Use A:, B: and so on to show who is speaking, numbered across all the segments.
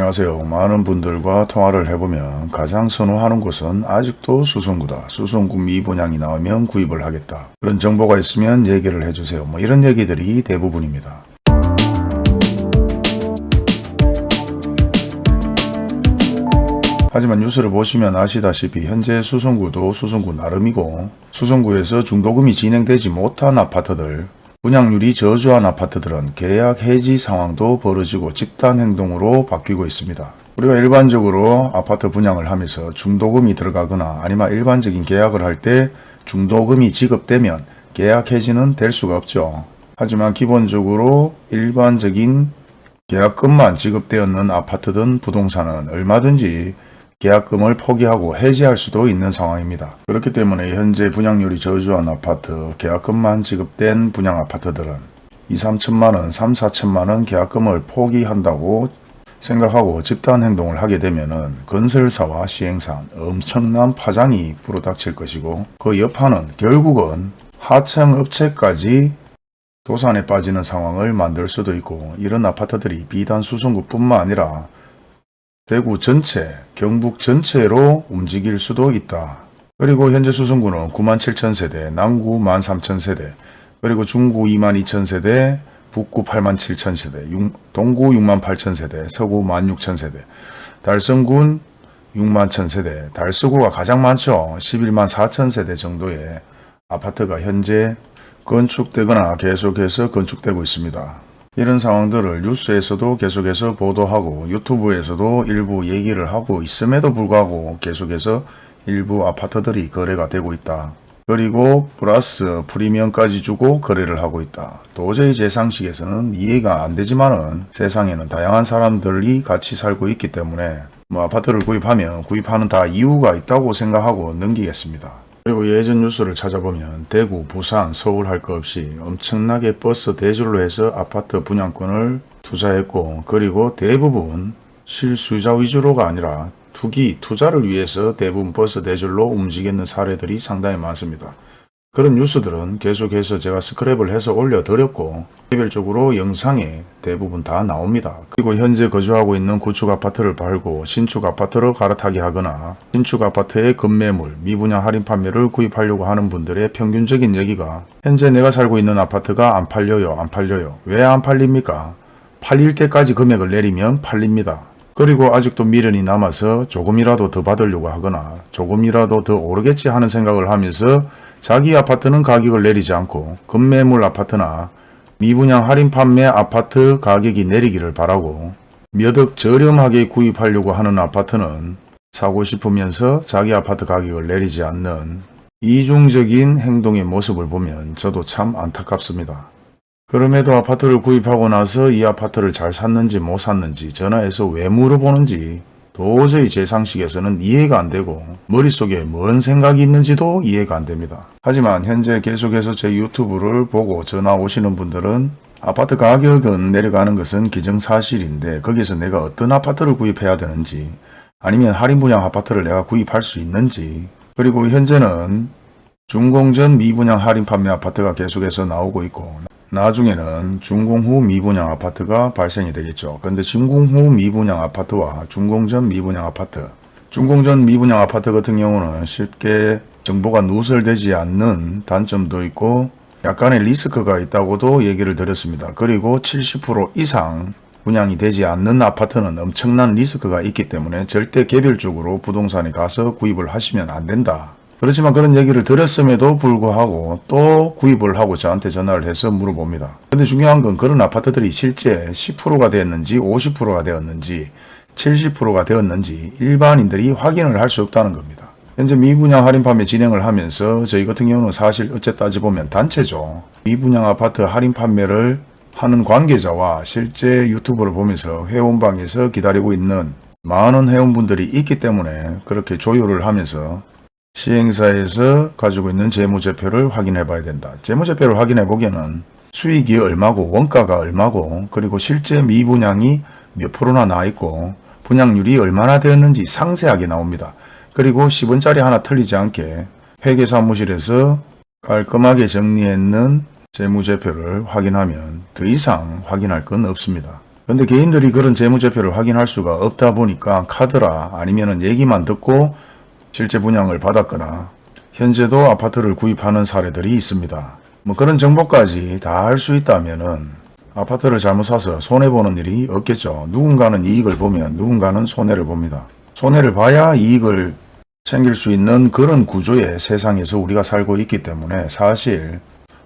A: 안녕하세요. 많은 분들과 통화를 해보면 가장 선호하는 곳은 아직도 수성구다. 수성구 미분양이 나오면 구입을 하겠다. 그런 정보가 있으면 얘기를 해주세요. 뭐 이런 얘기들이 대부분입니다. 하지만 뉴스를 보시면 아시다시피 현재 수성구도 수성구 나름이고 수성구에서 중도금이 진행되지 못한 아파트들 분양률이 저조한 아파트들은 계약 해지 상황도 벌어지고 집단 행동으로 바뀌고 있습니다. 우리가 일반적으로 아파트 분양을 하면서 중도금이 들어가거나 아니면 일반적인 계약을 할 때 중도금이 지급되면 계약 해지는 될 수가 없죠. 하지만 기본적으로 일반적인 계약금만 지급되었는 아파트든 부동산은 얼마든지 계약금을 포기하고 해지할 수도 있는 상황입니다. 그렇기 때문에 현재 분양률이 저조한 아파트, 계약금만 지급된 분양 아파트들은 2, 3천만원, 3, 4천만원 계약금을 포기한다고 생각하고 집단 행동을 하게 되면 건설사와 시행사 엄청난 파장이 불어닥칠 것이고 그 여파는 결국은 하청 업체까지 도산에 빠지는 상황을 만들 수도 있고 이런 아파트들이 비단 수성구뿐만 아니라 대구 전체, 경북 전체로 움직일 수도 있다. 그리고 현재 수성구는 9만 7천 세대, 남구 1만 3천 세대, 그리고 중구 2만 2천 세대, 북구 8만 7천 세대, 동구 6만 8천 세대, 서구 1만 6천 세대, 달성군 6만 천 세대, 달서구가 가장 많죠. 11만 4천 세대 정도의 아파트가 현재 건축되거나 계속해서 건축되고 있습니다. 이런 상황들을 뉴스에서도 계속해서 보도하고 유튜브에서도 일부 얘기를 하고 있음에도 불구하고 계속해서 일부 아파트들이 거래가 되고 있다. 그리고 플러스 프리미엄까지 주고 거래를 하고 있다. 도저히 제 상식에서는 이해가 안 되지만 은 세상에는 다양한 사람들이 같이 살고 있기 때문에 뭐 아파트를 구입하면 구입하는 다 이유가 있다고 생각하고 넘기겠습니다. 그리고 예전 뉴스를 찾아보면 대구, 부산, 서울 할 것 없이 엄청나게 버스 대절로 해서 아파트 분양권을 투자했고 그리고 대부분 실수요자 위주로가 아니라 투기, 투자를 위해서 대부분 버스 대줄로 움직이는 사례들이 상당히 많습니다. 그런 뉴스들은 계속해서 제가 스크랩을 해서 올려드렸고 개별적으로 영상에 대부분 다 나옵니다. 그리고 현재 거주하고 있는 구축 아파트를 팔고 신축 아파트로 갈아타기 하거나 신축 아파트의 급매물, 미분양 할인 판매를 구입하려고 하는 분들의 평균적인 얘기가 현재 내가 살고 있는 아파트가 안 팔려요 안 팔려요 왜 안 팔립니까? 팔릴 때까지 금액을 내리면 팔립니다. 그리고 아직도 미련이 남아서 조금이라도 더 받으려고 하거나 조금이라도 더 오르겠지 하는 생각을 하면서 자기 아파트는 가격을 내리지 않고 급매물 아파트나 미분양 할인 판매 아파트 가격이 내리기를 바라고 몇 억 저렴하게 구입하려고 하는 아파트는 사고 싶으면서 자기 아파트 가격을 내리지 않는 이중적인 행동의 모습을 보면 저도 참 안타깝습니다. 그럼에도 아파트를 구입하고 나서 이 아파트를 잘 샀는지 못 샀는지 전화해서 왜 물어보는지 도저히 제 상식에서는 이해가 안 되고 머릿속에 뭔 생각이 있는지도 이해가 안 됩니다. 하지만 현재 계속해서 제 유튜브를 보고 전화 오시는 분들은 아파트 가격은 내려가는 것은 기정사실인데 거기서 내가 어떤 아파트를 구입해야 되는지 아니면 할인 분양 아파트를 내가 구입할 수 있는지 그리고 현재는 준공전 미분양 할인 판매 아파트가 계속해서 나오고 있고 나중에는 준공 후 미분양 아파트가 발생이 되겠죠. 그런데 준공 후 미분양 아파트와 준공 전 미분양 아파트 준공 전 미분양 아파트 같은 경우는 쉽게 정보가 누설되지 않는 단점도 있고 약간의 리스크가 있다고도 얘기를 드렸습니다. 그리고 70% 이상 분양이 되지 않는 아파트는 엄청난 리스크가 있기 때문에 절대 개별적으로 부동산에 가서 구입을 하시면 안 된다. 그렇지만 그런 얘기를 들었음에도 불구하고 또 구입을 하고 저한테 전화를 해서 물어봅니다. 근데 중요한 건 그런 아파트들이 실제 10%가 되었는지 50%가 되었는지 70%가 되었는지 일반인들이 확인을 할 수 없다는 겁니다. 현재 미분양 할인 판매 진행을 하면서 저희 같은 경우는 사실 어째 따지보면 단체죠. 미분양 아파트 할인 판매를 하는 관계자와 실제 유튜브를 보면서 회원방에서 기다리고 있는 많은 회원분들이 있기 때문에 그렇게 조율을 하면서 시행사에서 가지고 있는 재무제표를 확인해 봐야 된다. 재무제표를 확인해 보기에는 수익이 얼마고 원가가 얼마고 그리고 실제 미분양이 몇 프로나 나 있고 분양률이 얼마나 되었는지 상세하게 나옵니다. 그리고 10원짜리 하나 틀리지 않게 회계사무실에서 깔끔하게 정리했는 재무제표를 확인하면 더 이상 확인할 건 없습니다. 근데 개인들이 그런 재무제표를 확인할 수가 없다 보니까 카드라 아니면은 얘기만 듣고 실제 분양을 받았거나 현재도 아파트를 구입하는 사례들이 있습니다. 뭐 그런 정보까지 다할수 있다면 은 아파트를 잘못 사서 손해보는 일이 없겠죠. 누군가는 이익을 보면 누군가는 손해를 봅니다. 손해를 봐야 이익을 챙길 수 있는 그런 구조의 세상에서 우리가 살고 있기 때문에 사실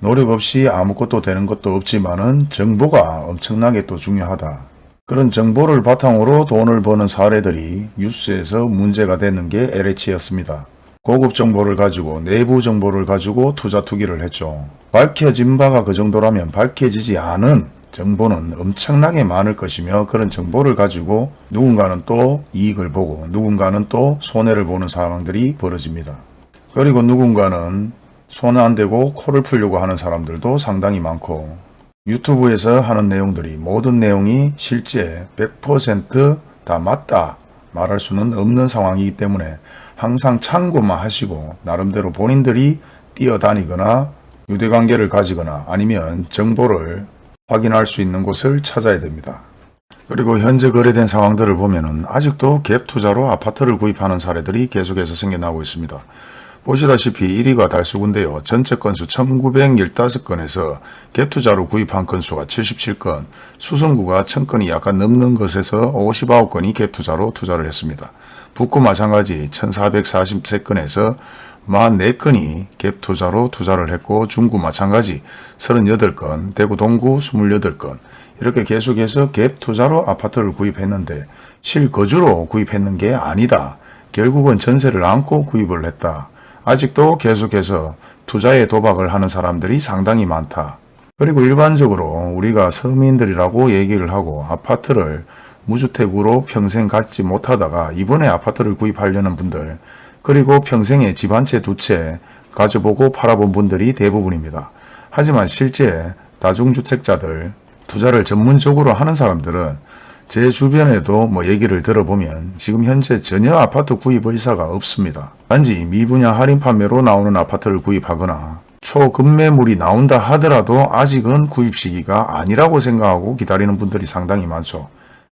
A: 노력 없이 아무것도 되는 것도 없지만 은 정보가 엄청나게 또 중요하다. 그런 정보를 바탕으로 돈을 버는 사례들이 뉴스에서 문제가 되는 게 LH였습니다. 고급 정보를 가지고 내부 정보를 가지고 투자 투기를 했죠. 밝혀진 바가 그 정도라면 밝혀지지 않은 정보는 엄청나게 많을 것이며 그런 정보를 가지고 누군가는 또 이익을 보고 누군가는 또 손해를 보는 상황들이 벌어집니다. 그리고 누군가는 손안 대고 코를 풀려고 하는 사람들도 상당히 많고 유튜브에서 하는 내용들이 모든 내용이 실제 100%다 맞다 말할 수는 없는 상황이기 때문에 항상 참고만 하시고 나름대로 본인들이 뛰어다니거나 유대관계를 가지거나 아니면 정보를 확인할 수 있는 곳을 찾아야 됩니다. 그리고 현재 거래된 상황들을 보면 은 아직도 갭 투자로 아파트를 구입하는 사례들이 계속해서 생겨나고 있습니다. 보시다시피 1위가 달수구인데요. 전체 건수 1915건에서 갭 투자로 구입한 건수가 77건, 수성구가 1000건이 약간 넘는 것에서 59건이 갭 투자로 투자를 했습니다. 북구 마찬가지 1443건에서 44건이 갭 투자로 투자를 했고 중구 마찬가지 38건, 대구 동구 28건 이렇게 계속해서 갭 투자로 아파트를 구입했는데 실거주로 구입했는 게 아니다. 결국은 전세를 안고 구입을 했다. 아직도 계속해서 투자에 도박을 하는 사람들이 상당히 많다. 그리고 일반적으로 우리가 서민들이라고 얘기를 하고 아파트를 무주택으로 평생 갖지 못하다가 이번에 아파트를 구입하려는 분들 그리고 평생에 집 한 채 두 채 가져보고 팔아본 분들이 대부분입니다. 하지만 실제 다중주택자들 투자를 전문적으로 하는 사람들은 제 주변에도 뭐 얘기를 들어보면 지금 현재 전혀 아파트 구입 의사가 없습니다. 단지 미분양 할인 판매로 나오는 아파트를 구입하거나 초급매물이 나온다 하더라도 아직은 구입 시기가 아니라고 생각하고 기다리는 분들이 상당히 많죠.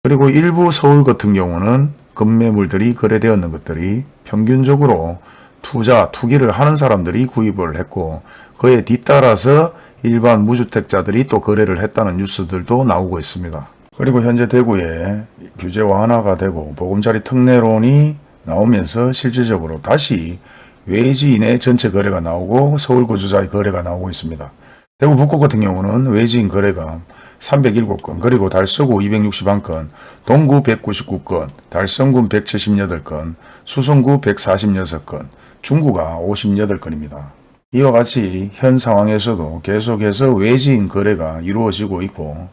A: 그리고 일부 서울 같은 경우는 급매물들이 거래되었는 것들이 평균적으로 투자, 투기를 하는 사람들이 구입을 했고 그에 뒤따라서 일반 무주택자들이 또 거래를 했다는 뉴스들도 나오고 있습니다. 그리고 현재 대구에 규제 완화가 되고 보금자리 특례론이 나오면서 실질적으로 다시 외지인의 전체 거래가 나오고 서울 거주자의 거래가 나오고 있습니다. 대구 북구 같은 경우는 외지인 거래가 307건, 그리고 달서구 261건, 동구 199건, 달성군 178건, 수성구 146건, 중구가 58건입니다. 이와 같이 현 상황에서도 계속해서 외지인 거래가 이루어지고 있고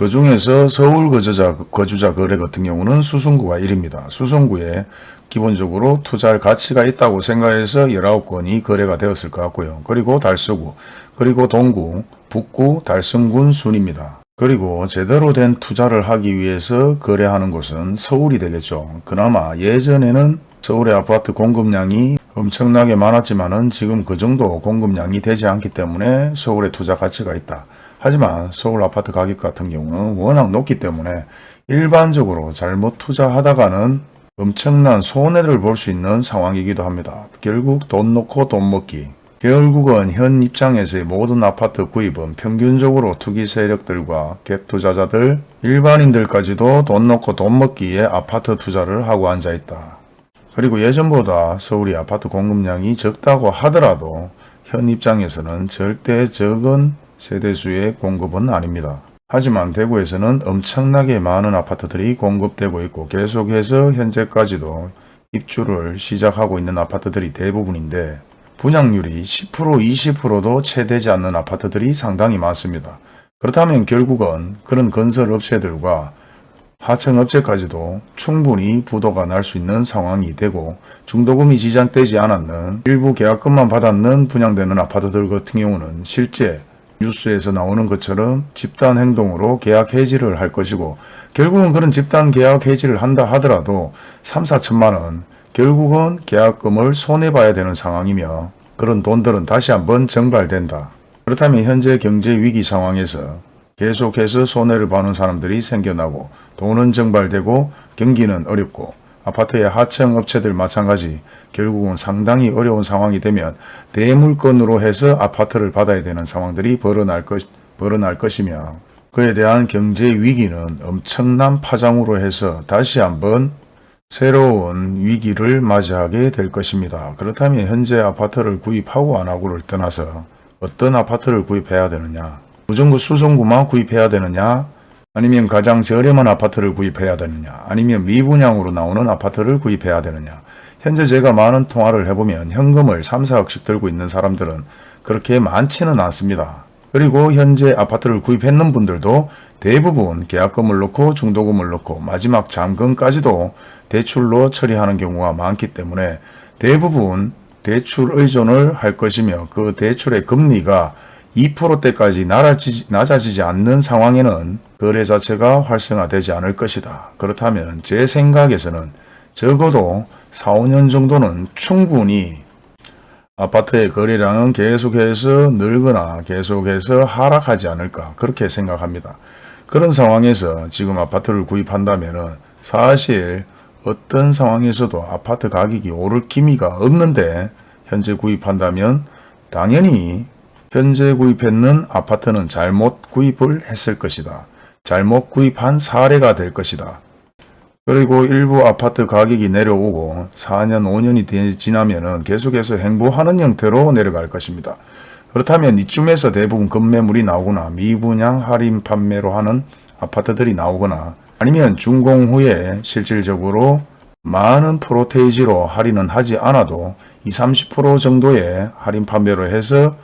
A: 그 중에서 서울 거주자, 거주자 거래 같은 경우는 수성구가 1입니다. 수성구에 기본적으로 투자할 가치가 있다고 생각해서 19건이 거래가 되었을 것 같고요. 그리고 달서구, 그리고 동구, 북구, 달성군 순입니다. 그리고 제대로 된 투자를 하기 위해서 거래하는 곳은 서울이 되겠죠. 그나마 예전에는 서울의 아파트 공급량이 엄청나게 많았지만 은 지금 그 정도 공급량이 되지 않기 때문에 서울의 투자 가치가 있다. 하지만 서울 아파트 가격 같은 경우는 워낙 높기 때문에 일반적으로 잘못 투자하다가는 엄청난 손해를 볼 수 있는 상황이기도 합니다. 결국 돈 놓고 돈 먹기. 결국은 현 입장에서의 모든 아파트 구입은 평균적으로 투기 세력들과 갭 투자자들, 일반인들까지도 돈 놓고 돈 먹기에 아파트 투자를 하고 앉아 있다. 그리고 예전보다 서울이 아파트 공급량이 적다고 하더라도 현 입장에서는 절대 적은 세대수의 공급은 아닙니다. 하지만 대구에서는 엄청나게 많은 아파트들이 공급되고 있고 계속해서 현재까지도 입주를 시작하고 있는 아파트들이 대부분인데 분양률이 10% 20%도 채 되지 않는 아파트들이 상당히 많습니다. 그렇다면 결국은 그런 건설 업체들과 하청업체까지도 충분히 부도가 날 수 있는 상황이 되고 중도금이 지장되지 않았는 일부 계약금만 받았는 분양되는 아파트들 같은 경우는 실제 뉴스에서 나오는 것처럼 집단 행동으로 계약 해지를 할 것이고 결국은 그런 집단 계약 해지를 한다 하더라도 3, 4천만 원 결국은 계약금을 손해봐야 되는 상황이며 그런 돈들은 다시 한번 정발된다. 그렇다면 현재 경제 위기 상황에서 계속해서 손해를 보는 사람들이 생겨나고 돈은 증발되고 경기는 어렵고 아파트의 하청 업체들 마찬가지 결국은 상당히 어려운 상황이 되면 대물건으로 해서 아파트를 받아야 되는 상황들이 벌어날, 것, 벌어날 것이며 그에 대한 경제 위기는 엄청난 파장으로 해서 다시 한번 새로운 위기를 맞이하게 될 것입니다. 그렇다면 현재 아파트를 구입하고 안 하고를 떠나서 어떤 아파트를 구입해야 되느냐 무정부 수송구만 구입해야 되느냐 아니면 가장 저렴한 아파트를 구입해야 되느냐 아니면 미분양으로 나오는 아파트를 구입해야 되느냐 현재 제가 많은 통화를 해보면 현금을 3, 4억씩 들고 있는 사람들은 그렇게 많지는 않습니다. 그리고 현재 아파트를 구입했는 분들도 대부분 계약금을 넣고 중도금을 넣고 마지막 잔금까지도 대출로 처리하는 경우가 많기 때문에 대부분 대출 의존을 할 것이며 그 대출의 금리가 2%대까지 낮아지지 않는 상황에는 거래 자체가 활성화되지 않을 것이다. 그렇다면 제 생각에서는 적어도 4, 5년 정도는 충분히 아파트의 거래량은 계속해서 늘거나 계속해서 하락하지 않을까 그렇게 생각합니다. 그런 상황에서 지금 아파트를 구입한다면 사실 어떤 상황에서도 아파트 가격이 오를 기미가 없는데 현재 구입한다면 당연히 현재 구입했는 아파트는 잘못 구입을 했을 것이다. 잘못 구입한 사례가 될 것이다. 그리고 일부 아파트 가격이 내려오고 4년 5년이 지나면 계속해서 행보하는 형태로 내려갈 것입니다. 그렇다면 이쯤에서 대부분 급매물이 나오거나 미분양 할인 판매로 하는 아파트들이 나오거나 아니면 준공 후에 실질적으로 많은 프로테이지로 할인은 하지 않아도 20, 30% 정도의 할인 판매로 해서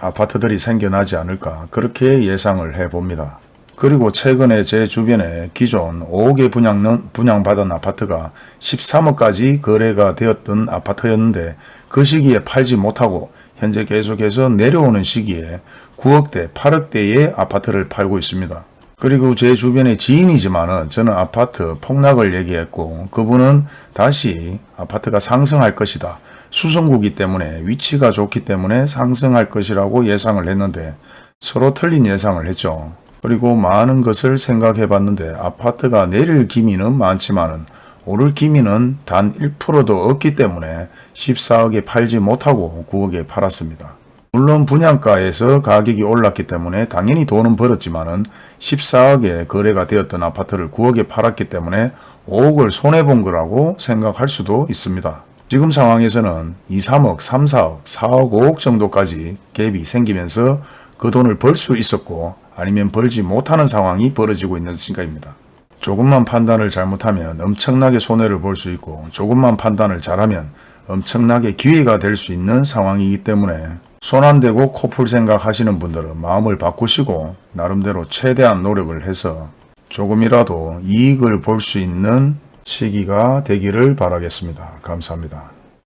A: 아파트들이 생겨나지 않을까 그렇게 예상을 해봅니다. 그리고 최근에 제 주변에 기존 5개 분양는 분양받은 아파트가 13억까지 거래가 되었던 아파트였는데 그 시기에 팔지 못하고 현재 계속해서 내려오는 시기에 9억대, 8억대의 아파트를 팔고 있습니다. 그리고 제 주변의 지인이지만 은 저는 아파트 폭락을 얘기했고 그분은 다시 아파트가 상승할 것이다. 수성구기 때문에 위치가 좋기 때문에 상승할 것이라고 예상을 했는데 서로 틀린 예상을 했죠. 그리고 많은 것을 생각해 봤는데 아파트가 내릴 기미는 많지만은 오를 기미는 단 1%도 없기 때문에 14억에 팔지 못하고 9억에 팔았습니다. 물론 분양가에서 가격이 올랐기 때문에 당연히 돈은 벌었지만 은 14억에 거래가 되었던 아파트를 9억에 팔았기 때문에 5억을 손해본 거라고 생각할 수도 있습니다. 지금 상황에서는 2, 3억, 3, 4억, 4억, 5억 정도까지 갭이 생기면서 그 돈을 벌 수 있었고 아니면 벌지 못하는 상황이 벌어지고 있는 시각입니다. 조금만 판단을 잘못하면 엄청나게 손해를 볼 수 있고 조금만 판단을 잘하면 엄청나게 기회가 될 수 있는 상황이기 때문에 손 안 대고 코풀 생각하시는 분들은 마음을 바꾸시고 나름대로 최대한 노력을 해서 조금이라도 이익을 볼 수 있는 시기가 되기를 바라겠습니다. 감사합니다.